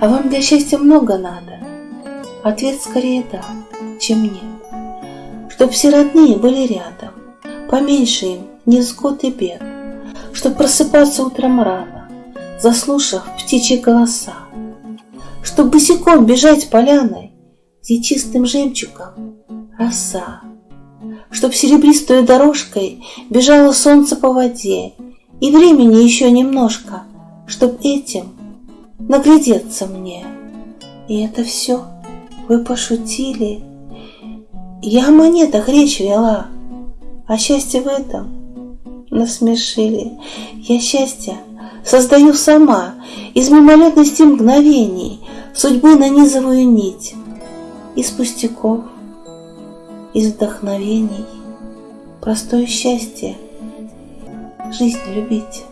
для счастья много надо? Ответ скорее да, чем нет. Чтоб все родные были рядом, поменьше им невзгод и бед, Чтоб просыпаться утром рано, заслушав птичьи голоса, Чтоб босиком бежать поляной, где чистым жемчугом роса, Чтоб серебристой дорожкой бежало солнце по воде, И времени еще немножко, чтоб этим наглядеться мне. И это все вы пошутили. Я о монетах речь вела, а счастье в этом насмешили. Я счастье создаю сама из мимолетности мгновений, судьбы нанизываю нить из пустяков, из вдохновений. Простое счастье жизнь любить.